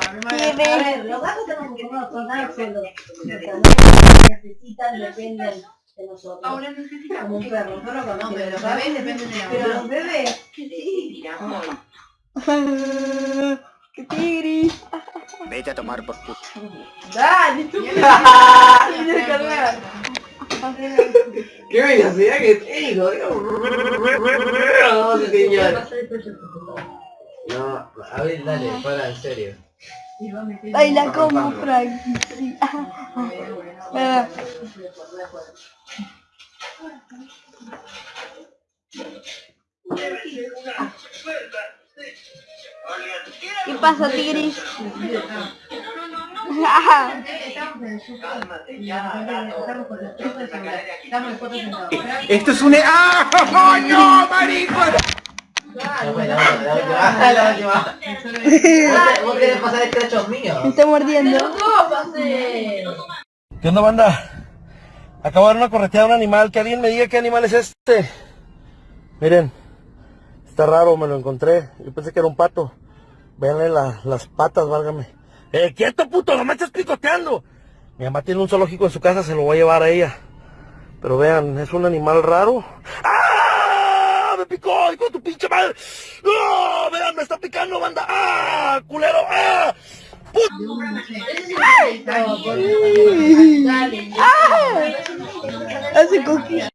A ver, los gatos tenemos que tornados solo. necesitan, dependen de nosotros. Ahora necesitamos. Como un perro, pero con No, pero los bebés dependen de la Pero los bebés, Sí, tiramos. ¡Qué tigris! Vete a tomar por culo. dale, tú ¡Qué velocidad que tengo! No, señor. No, a ver, dale, para, en serio. Ay, la como, Frank. Sí. Ah. ¿Qué pasa, tigris? Esto es un... ¡Ah! ¡No, marico! La última, la última, la última. ¿Vos te- ¿Vos querés pasar el crachos mío? me está mordiendo. ¿Qué onda, banda? Acabo de dar una correteada a un animal. Que alguien me diga qué animal es este. Miren. Está raro, me lo encontré. Yo pensé que era un pato. Véanle la- las patas, válgame. ¡Eh, quieto, puto! ¡No me estás picoteando! Mi mamá tiene un zoológico en su casa, se lo voy a llevar a ella. Pero vean, es un animal raro. ¡Ah! ¡Me picó! ¡Hijo de tu pinche madre! ¡No! ¡Vean, me está picando, banda! ¡Ah! ¡Culero! ¡Ah! Dale. Hace coquilla.